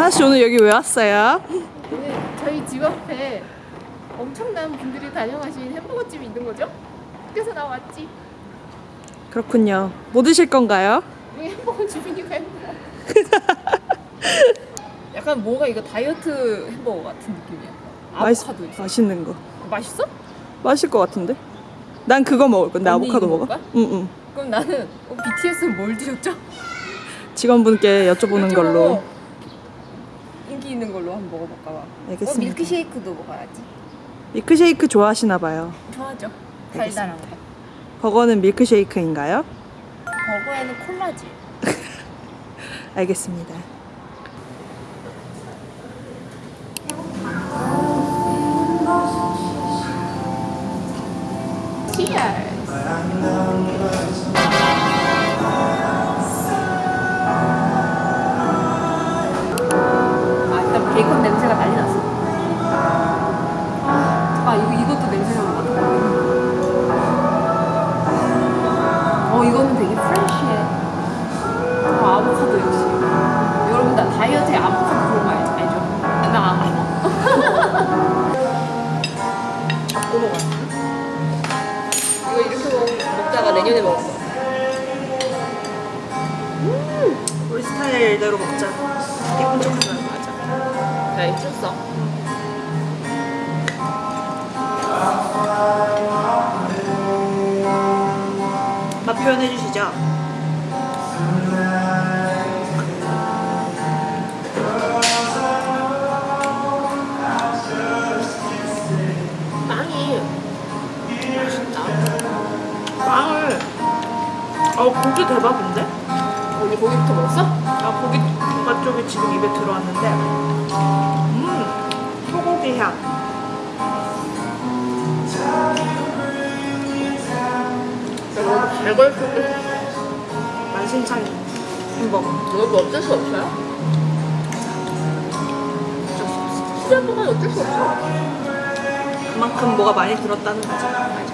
하나 씨 오늘 여기 왜 왔어요? 오늘 저희 집 앞에 엄청난 분들이 다녀가신 햄버거집이 있는 거죠? 그래서 나 왔지. 그렇군요. 뭐 드실 건가요? 여기 햄버거 집이니까 햄버거. 약간 뭔가 이거 다이어트 햄버거 같은 느낌이야. 아보카도 있어. 맛있는 거. 맛있어? 맛있을 것 같은데? 난 그거 먹을 건데 아보카도 먹어? 응응. 그럼 나는 어, BTS는 뭘 드셨죠? 직원분께 여쭤보는 걸로. 있는 걸로 한번 먹어볼까 봐. 알겠습니다. 어, 밀크쉐이크도 먹어야지. 밀크쉐이크 좋아하시나 봐요. 좋아하죠. 달달한 거. 버거는 밀크쉐이크인가요? 버거에는 콜라지. 알겠습니다. Cheers. 내년에 먹을 거야. 우리 스타일대로 먹자. 예쁜 척 하자. 맞아. 야, 입혔어. 맛 표현해 주시죠. 어 고기 대박인데? 언니 고기부터 먹었어? 아 고기 맛 쪽이 지금 입에 들어왔는데 음 소고기 향잘 걸렸어. 만신창 햄버거 이것도 어쩔 수 없어요? 수제버거는 어쩔 수 없어. 그만큼 뭐가 많이 들었다는 거지 맞아.